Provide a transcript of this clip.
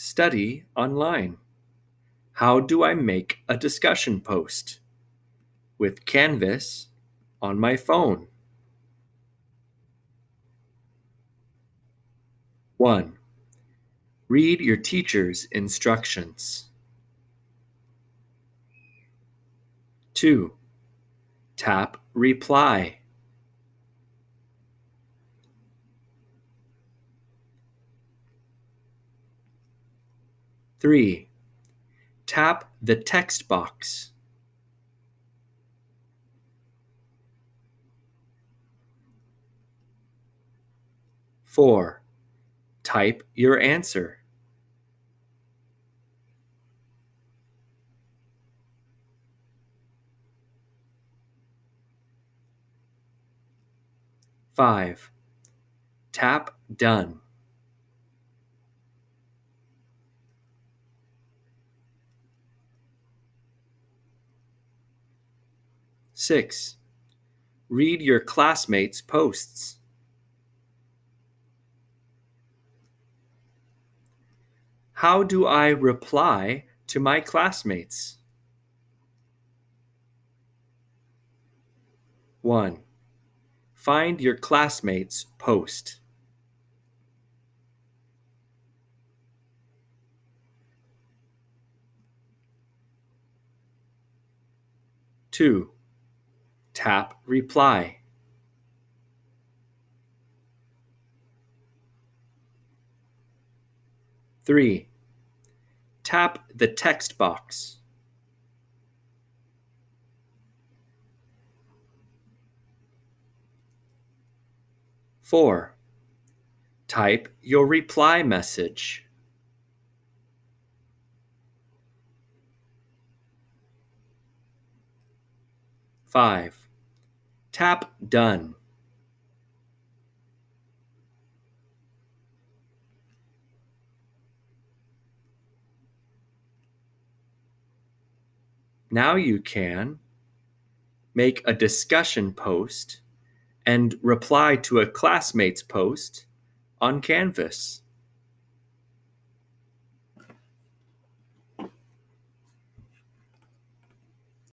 Study online. How do I make a discussion post? With Canvas on my phone. 1. Read your teacher's instructions. 2. Tap Reply. Three, tap the text box. Four, type your answer. Five, tap done. 6. Read your classmates' posts. How do I reply to my classmates? 1. Find your classmates' post. 2. Tap Reply. Three, tap the text box. Four, type your reply message. Five, Tap Done. Now you can make a discussion post and reply to a classmate's post on Canvas.